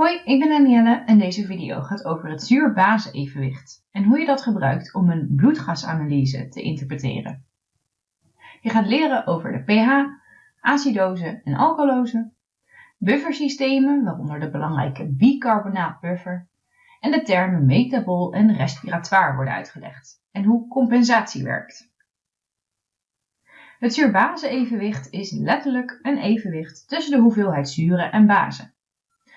Hoi, ik ben Danielle en deze video gaat over het zuur-base-evenwicht en hoe je dat gebruikt om een bloedgasanalyse te interpreteren. Je gaat leren over de pH, acidose en alkalose, buffersystemen, waaronder de belangrijke bicarbonaatbuffer, en de termen metabol en respiratoire worden uitgelegd en hoe compensatie werkt. Het zuur-base-evenwicht is letterlijk een evenwicht tussen de hoeveelheid zuren en bazen.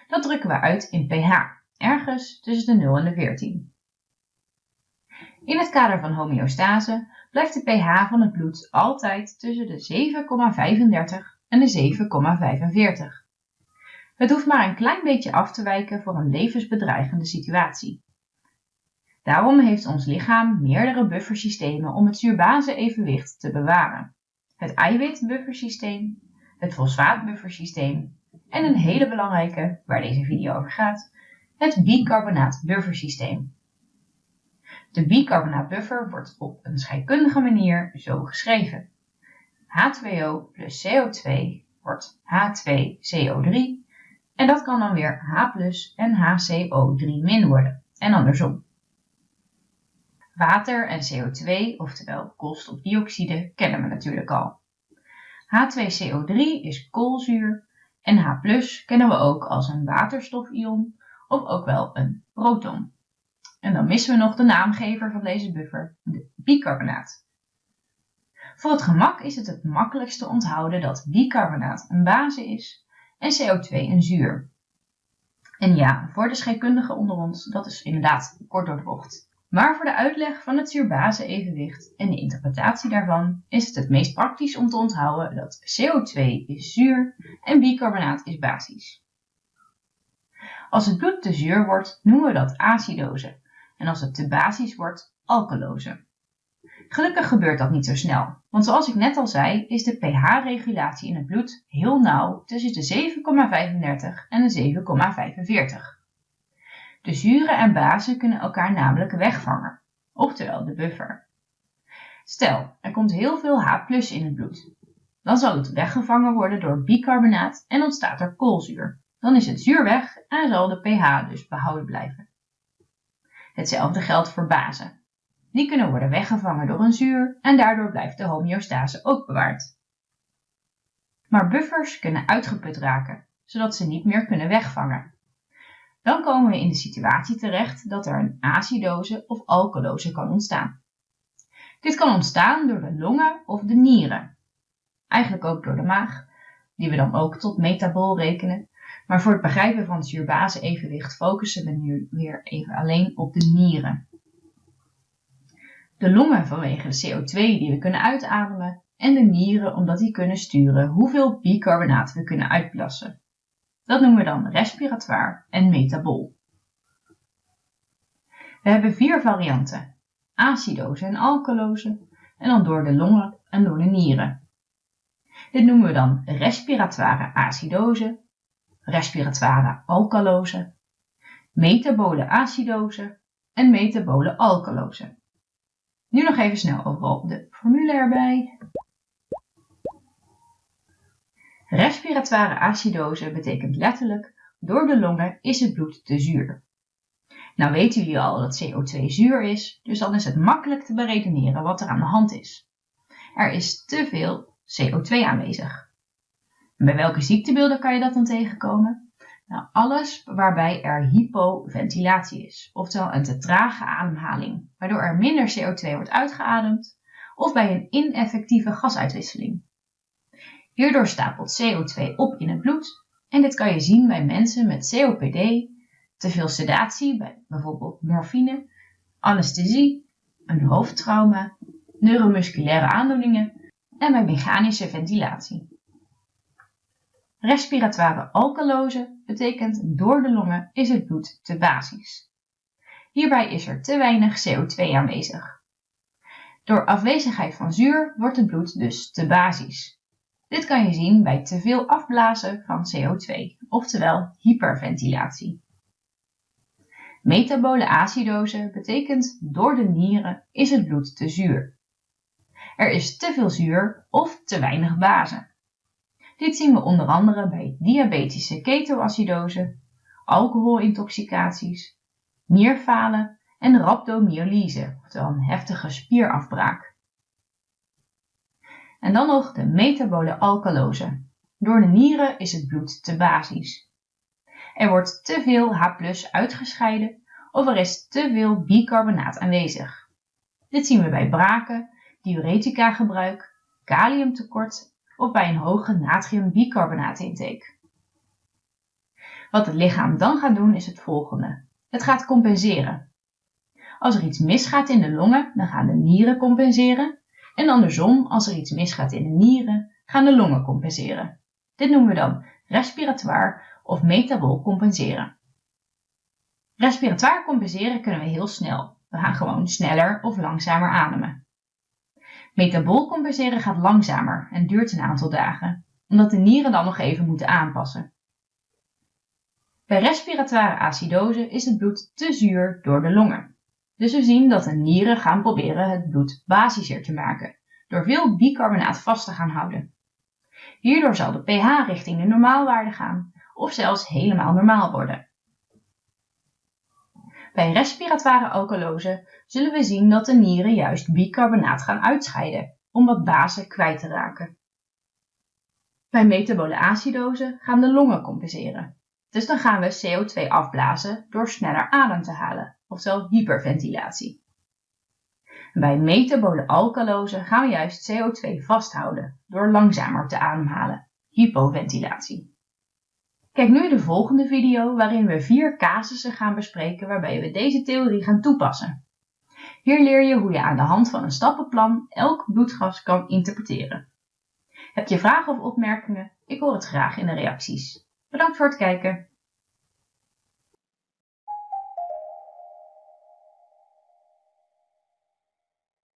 Dat drukken we uit in pH, ergens tussen de 0 en de 14. In het kader van homeostase blijft de pH van het bloed altijd tussen de 7,35 en de 7,45. Het hoeft maar een klein beetje af te wijken voor een levensbedreigende situatie. Daarom heeft ons lichaam meerdere buffersystemen om het zuurbase-evenwicht te bewaren. Het eiwitbuffersysteem, het fosfaatbuffersysteem en een hele belangrijke, waar deze video over gaat, het bicarbonaat-buffersysteem. De bicarbonaat-buffer wordt op een scheikundige manier zo geschreven. H2O plus CO2 wordt H2CO3 en dat kan dan weer H plus en HCO3 worden en andersom. Water en CO2, oftewel koolstofdioxide, kennen we natuurlijk al. H2CO3 is koolzuur en H kennen we ook als een waterstofion of ook wel een proton. En dan missen we nog de naamgever van deze buffer, de bicarbonaat. Voor het gemak is het het makkelijkste onthouden dat bicarbonaat een base is en CO2 een zuur. En ja, voor de scheikundigen onder ons, dat is inderdaad kort door de bocht. Maar voor de uitleg van het zuur-base-evenwicht en de interpretatie daarvan is het het meest praktisch om te onthouden dat CO2 is zuur en bicarbonaat is basisch. Als het bloed te zuur wordt, noemen we dat acidose en als het te basisch wordt, alkalose. Gelukkig gebeurt dat niet zo snel, want zoals ik net al zei, is de pH-regulatie in het bloed heel nauw tussen de 7,35 en de 7,45. De zuren en bazen kunnen elkaar namelijk wegvangen, oftewel de buffer. Stel, er komt heel veel H in het bloed. Dan zal het weggevangen worden door bicarbonaat en ontstaat er koolzuur. Dan is het zuur weg en zal de pH dus behouden blijven. Hetzelfde geldt voor bazen. Die kunnen worden weggevangen door een zuur en daardoor blijft de homeostase ook bewaard. Maar buffers kunnen uitgeput raken, zodat ze niet meer kunnen wegvangen dan komen we in de situatie terecht dat er een acidose of alkalose kan ontstaan. Dit kan ontstaan door de longen of de nieren. Eigenlijk ook door de maag, die we dan ook tot metabool rekenen. Maar voor het begrijpen van het zuurbase-evenwicht focussen we nu weer even alleen op de nieren. De longen vanwege de CO2 die we kunnen uitademen en de nieren omdat die kunnen sturen hoeveel bicarbonaat we kunnen uitplassen. Dat noemen we dan respiratoire en metabol. We hebben vier varianten: acidose en alkalose, en dan door de longen en door de nieren. Dit noemen we dan respiratoire acidose, respiratoire alkalose, metabole acidose en metabole alkalose. Nu nog even snel overal de formule erbij. Respiratoire acidose betekent letterlijk door de longen is het bloed te zuur. Nou weten jullie al dat CO2 zuur is, dus dan is het makkelijk te beredeneren wat er aan de hand is. Er is te veel CO2 aanwezig. En bij welke ziektebeelden kan je dat dan tegenkomen? Nou, alles waarbij er hypoventilatie is, oftewel een te trage ademhaling, waardoor er minder CO2 wordt uitgeademd, of bij een ineffectieve gasuitwisseling. Hierdoor stapelt CO2 op in het bloed en dit kan je zien bij mensen met COPD, te veel sedatie, bij bijvoorbeeld morfine, anesthesie, een hoofdtrauma, neuromusculaire aandoeningen en bij mechanische ventilatie. Respiratoire alkalose betekent door de longen is het bloed te basisch. Hierbij is er te weinig CO2 aanwezig. Door afwezigheid van zuur wordt het bloed dus te basisch. Dit kan je zien bij te veel afblazen van CO2, oftewel hyperventilatie. Metabole acidose betekent door de nieren is het bloed te zuur. Er is te veel zuur of te weinig base. Dit zien we onder andere bij diabetische ketoacidose alcoholintoxicaties, nierfalen en rhabdomyolyse, oftewel een heftige spierafbraak. En dan nog de metabole alkalose. Door de nieren is het bloed te basisch. Er wordt te veel H uitgescheiden of er is te veel bicarbonaat aanwezig. Dit zien we bij braken, diuretica gebruik, kaliumtekort of bij een hoge natriumbicarbonaatintake. Wat het lichaam dan gaat doen is het volgende. Het gaat compenseren. Als er iets misgaat in de longen, dan gaan de nieren compenseren. En andersom, als er iets misgaat in de nieren, gaan de longen compenseren. Dit noemen we dan respiratoire of metabol compenseren. Respiratoire compenseren kunnen we heel snel. We gaan gewoon sneller of langzamer ademen. Metabol compenseren gaat langzamer en duurt een aantal dagen, omdat de nieren dan nog even moeten aanpassen. Bij respiratoire acidose is het bloed te zuur door de longen. Dus we zien dat de nieren gaan proberen het bloed basischer te maken, door veel bicarbonaat vast te gaan houden. Hierdoor zal de pH richting de normaalwaarde gaan of zelfs helemaal normaal worden. Bij respiratoire alkalose zullen we zien dat de nieren juist bicarbonaat gaan uitscheiden om wat bazen kwijt te raken. Bij metabole acidose gaan de longen compenseren. Dus dan gaan we CO2 afblazen door sneller adem te halen, oftewel hyperventilatie. Bij metabole alkalose gaan we juist CO2 vasthouden door langzamer te ademhalen, hypoventilatie. Kijk nu de volgende video waarin we vier casussen gaan bespreken waarbij we deze theorie gaan toepassen. Hier leer je hoe je aan de hand van een stappenplan elk bloedgas kan interpreteren. Heb je vragen of opmerkingen? Ik hoor het graag in de reacties. Bedankt voor het kijken.